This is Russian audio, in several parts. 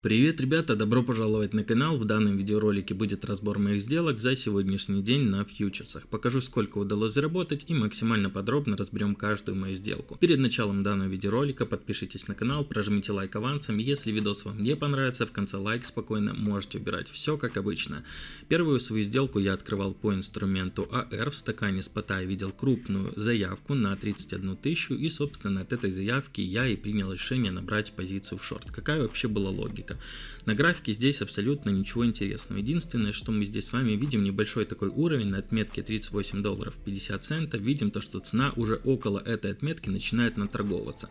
Привет, ребята! Добро пожаловать на канал. В данном видеоролике будет разбор моих сделок за сегодняшний день на фьючерсах. Покажу, сколько удалось заработать и максимально подробно разберем каждую мою сделку. Перед началом данного видеоролика подпишитесь на канал, прожмите лайк авансом. Если видос вам не понравится, в конце лайк спокойно можете убирать. Все как обычно. Первую свою сделку я открывал по инструменту AR. В стакане спота я видел крупную заявку на 31 тысячу и, собственно, от этой заявки я и принял решение набрать позицию в шорт. Какая вообще была логика? Графика. На графике здесь абсолютно ничего интересного. Единственное, что мы здесь с вами видим небольшой такой уровень на отметке 38 долларов 50 центов. Видим то, что цена уже около этой отметки начинает наторговываться.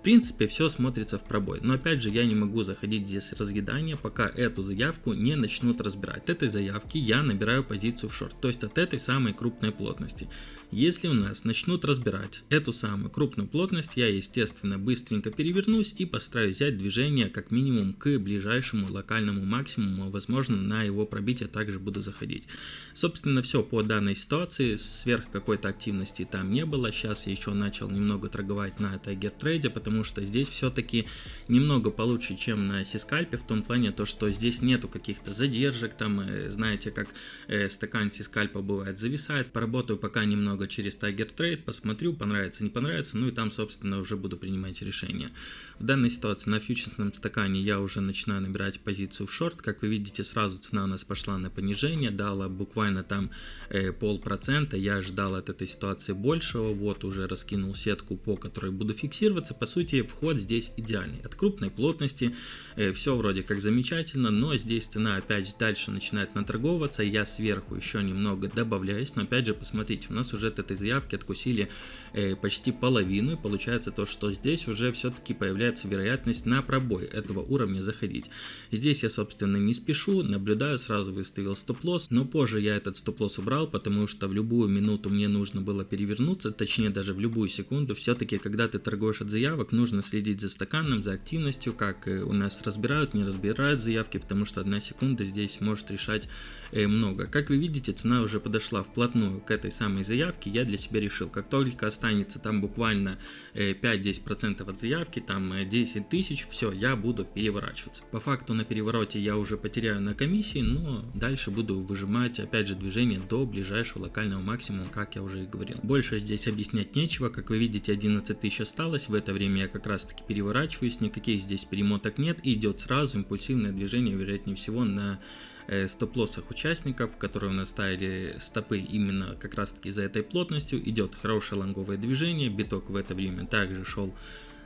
В принципе, все смотрится в пробой, но опять же я не могу заходить здесь разъедание, пока эту заявку не начнут разбирать. От этой заявки я набираю позицию в шорт, то есть от этой самой крупной плотности. Если у нас начнут разбирать эту самую крупную плотность, я естественно быстренько перевернусь и постараюсь взять движение как минимум к ближайшему локальному максимуму, возможно на его пробитие также буду заходить. Собственно все по данной ситуации, сверх какой-то активности там не было, сейчас я еще начал немного торговать на Tiger Trade, потому что здесь все-таки немного получше, чем на Сискальпе, в том плане то, что здесь нету каких-то задержек, там э, знаете как э, стакан Сискальпа бывает зависает, поработаю пока немного через Tiger Trade, посмотрю, понравится, не понравится, ну и там, собственно, уже буду принимать решение. В данной ситуации на фьючерсном стакане я уже начинаю набирать позицию в шорт, как вы видите, сразу цена у нас пошла на понижение, дала буквально там э, полпроцента, я ждал от этой ситуации большего, вот уже раскинул сетку, по которой буду фиксироваться, по сути, вход здесь идеальный, от крупной плотности, э, все вроде как замечательно, но здесь цена опять дальше начинает наторговываться, я сверху еще немного добавляюсь, но опять же, посмотрите, у нас уже от этой заявки откусили э, почти половину. И получается то, что здесь уже все-таки появляется вероятность на пробой этого уровня заходить. Здесь я, собственно, не спешу, наблюдаю, сразу выставил стоп-лосс. Но позже я этот стоп-лосс убрал, потому что в любую минуту мне нужно было перевернуться, точнее даже в любую секунду. Все-таки, когда ты торгуешь от заявок, нужно следить за стаканом, за активностью, как э, у нас разбирают, не разбирают заявки, потому что одна секунда здесь может решать много. Как вы видите, цена уже подошла вплотную к этой самой заявке я для себя решил, как только останется там буквально 5-10% э, от заявки, там 10 э, тысяч, все, я буду переворачиваться. По факту на перевороте я уже потеряю на комиссии, но дальше буду выжимать опять же движение до ближайшего локального максимума, как я уже и говорил. Больше здесь объяснять нечего, как вы видите 11 тысяч осталось, в это время я как раз таки переворачиваюсь, никаких здесь перемоток нет, и идет сразу импульсивное движение, вероятнее всего на Э, стоп-лоссах участников, которые у нас ставили стопы именно как раз таки за этой плотностью. Идет хорошее лонговое движение, биток в это время также шел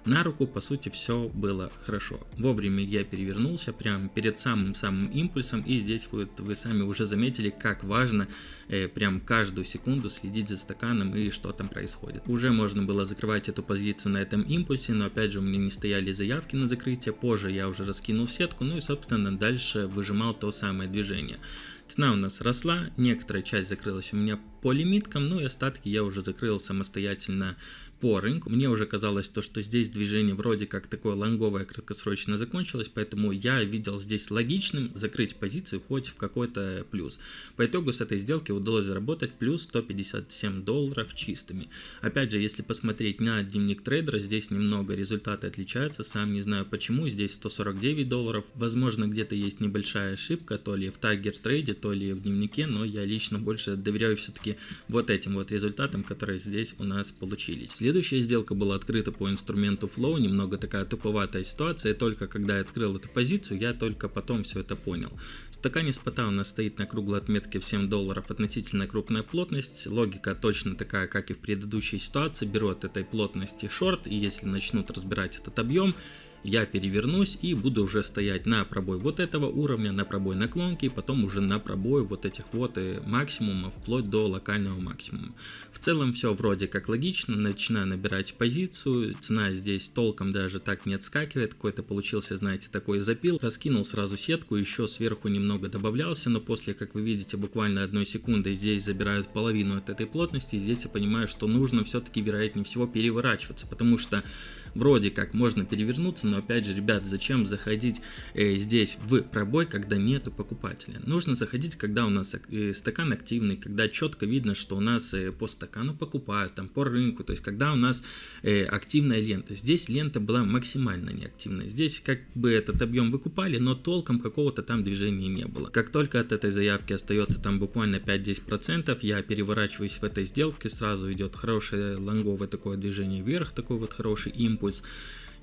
на руку, по сути, все было хорошо. Вовремя я перевернулся прямо перед самым-самым импульсом, и здесь вот вы сами уже заметили, как важно э, прям каждую секунду следить за стаканом и что там происходит. Уже можно было закрывать эту позицию на этом импульсе, но опять же у меня не стояли заявки на закрытие, позже я уже раскинул сетку, ну и собственно дальше выжимал то самое движение. Цена у нас росла, некоторая часть закрылась у меня по лимиткам, ну и остатки я уже закрыл самостоятельно по рынку. Мне уже казалось то, что здесь движение вроде как такое лонговое краткосрочно закончилось, поэтому я видел здесь логичным закрыть позицию хоть в какой-то плюс. По итогу с этой сделки удалось заработать плюс 157 долларов чистыми. Опять же, если посмотреть на дневник трейдера, здесь немного результаты отличаются, сам не знаю почему, здесь 149 долларов, возможно где-то есть небольшая ошибка, то ли в Tiger Trade, то ли в дневнике, но я лично больше доверяю все-таки вот этим вот результатам, которые здесь у нас получились. Следующая сделка была открыта по инструменту Flow, немного такая туповатая ситуация, и только когда я открыл эту позицию, я только потом все это понял. В стакане спота у нас стоит на круглой отметке в 7 долларов относительно крупная плотность, логика точно такая, как и в предыдущей ситуации, беру от этой плотности шорт, и если начнут разбирать этот объем, я перевернусь и буду уже стоять на пробой вот этого уровня, на пробой наклонки, потом уже на пробой вот этих вот э, максимумов, вплоть до локального максимума. В целом все вроде как логично, начинаю набирать позицию, цена здесь толком даже так не отскакивает, какой-то получился, знаете, такой запил, раскинул сразу сетку, еще сверху немного добавлялся, но после, как вы видите, буквально одной секунды здесь забирают половину от этой плотности, здесь я понимаю, что нужно все-таки вероятнее всего переворачиваться, потому что вроде как можно перевернуться, но опять же, ребят, зачем заходить э, здесь в пробой, когда нету покупателя? Нужно заходить, когда у нас э, стакан активный, когда четко видно, что у нас э, по стакану покупают, там по рынку, то есть когда у нас э, активная лента. Здесь лента была максимально неактивная. Здесь как бы этот объем выкупали, но толком какого-то там движения не было. Как только от этой заявки остается там буквально 5-10%, я переворачиваюсь в этой сделке, сразу идет хорошее лонговое такое движение вверх, такой вот хороший импульс. Was.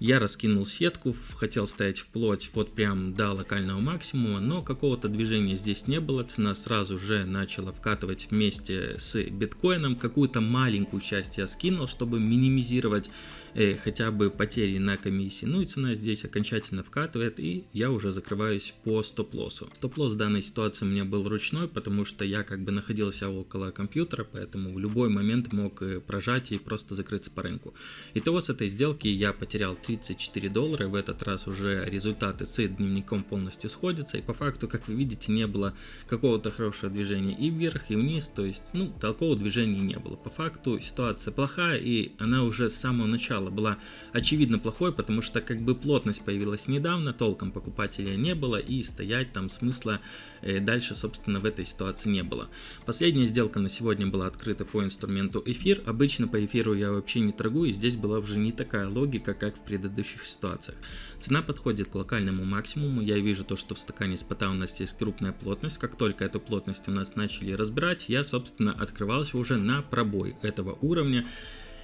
Я раскинул сетку, хотел стоять вплоть вот прям до локального максимума, но какого-то движения здесь не было, цена сразу же начала вкатывать вместе с биткоином, какую-то маленькую часть я скинул, чтобы минимизировать э, хотя бы потери на комиссии. Ну и цена здесь окончательно вкатывает, и я уже закрываюсь по стоп-лоссу. Стоп-лосс в данной ситуации у меня был ручной, потому что я как бы находился около компьютера, поэтому в любой момент мог э, прожать и просто закрыться по рынку. Итого с этой сделки я потерял 34 доллара, в этот раз уже результаты с дневником полностью сходятся, и по факту, как вы видите, не было какого-то хорошего движения и вверх, и вниз, то есть, ну, толкового движения не было. По факту ситуация плохая, и она уже с самого начала была очевидно плохой, потому что как бы плотность появилась недавно, толком покупателя не было и стоять там смысла э, дальше собственно в этой ситуации не было. Последняя сделка на сегодня была открыта по инструменту эфир, обычно по эфиру я вообще не торгую, и здесь была уже не такая логика, как в предыдущих ситуациях. Цена подходит к локальному максимуму, я вижу то, что в стакане спота у нас есть крупная плотность, как только эту плотность у нас начали разбирать, я собственно открывался уже на пробой этого уровня,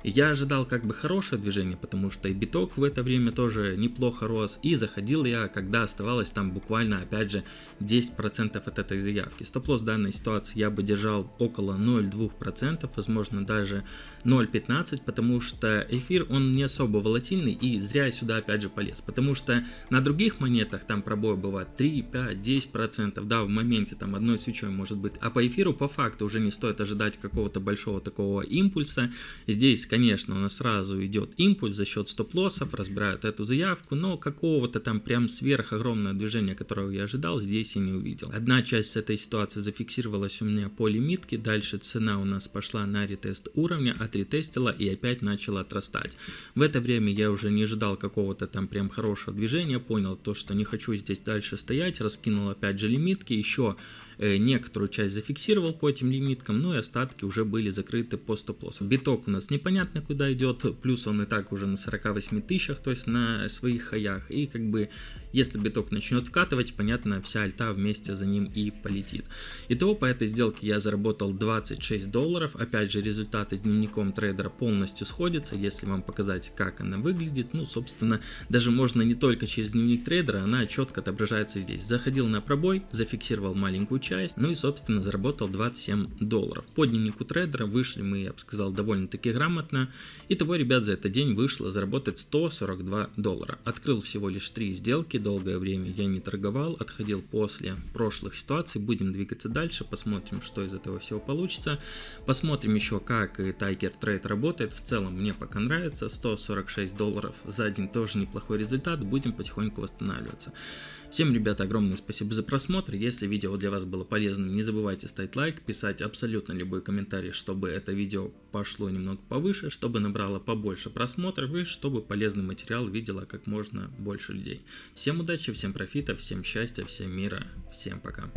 я ожидал как бы хорошее движение, потому что и биток в это время тоже неплохо рос, и заходил я, когда оставалось там буквально, опять же, 10% от этой заявки. Стоп-лосс данной ситуации я бы держал около 0,2%, возможно даже 0,15%, потому что эфир, он не особо волатильный, и зря я сюда опять же полез, потому что на других монетах там пробой бывает 3, 5, 10%, да, в моменте там одной свечой может быть, а по эфиру по факту уже не стоит ожидать какого-то большого такого импульса, здесь, конечно, у нас сразу идет импульс за счет стоп-лоссов, разбирают эту заявку, но какого-то там прям сверх огромного движения, которого я ожидал, здесь я не увидел. Одна часть этой ситуации зафиксировалась у меня по лимитке, дальше цена у нас пошла на ретест уровня, отретестила и опять начала отрастать. В это время я уже не ожидал какого-то там прям хорошего движения, понял то, что не хочу здесь дальше стоять, раскинул опять же лимитки, еще некоторую часть зафиксировал по этим лимиткам, ну и остатки уже были закрыты по стоп-лоссу. Биток у нас непонятно куда идет, плюс он и так уже на 48 тысячах, то есть на своих хаях, и как бы если биток начнет вкатывать, понятно, вся альта вместе за ним и полетит. Итого по этой сделке я заработал 26 долларов, опять же результаты с дневником трейдера полностью сходятся, если вам показать как она выглядит, ну собственно даже можно не только через дневник трейдера, она четко отображается здесь. Заходил на пробой, зафиксировал маленькую часть, ну и собственно заработал 27 долларов. По дневнику трейдера вышли мы, я бы сказал, довольно-таки грамотно. Итого, ребят, за этот день вышло заработать 142 доллара. Открыл всего лишь 3 сделки, долгое время я не торговал, отходил после прошлых ситуаций. Будем двигаться дальше, посмотрим, что из этого всего получится. Посмотрим еще, как Tiger Trade работает. В целом мне пока нравится. 146 долларов за день тоже неплохой результат. Будем потихоньку восстанавливаться. Всем, ребята, огромное спасибо за просмотр. Если видео для вас было полезным, не забывайте ставить лайк, писать абсолютно любой комментарий, чтобы это видео пошло немного повыше, чтобы набрало побольше просмотров и чтобы полезный материал видела как можно больше людей. Всем удачи, всем профита, всем счастья, всем мира, всем пока.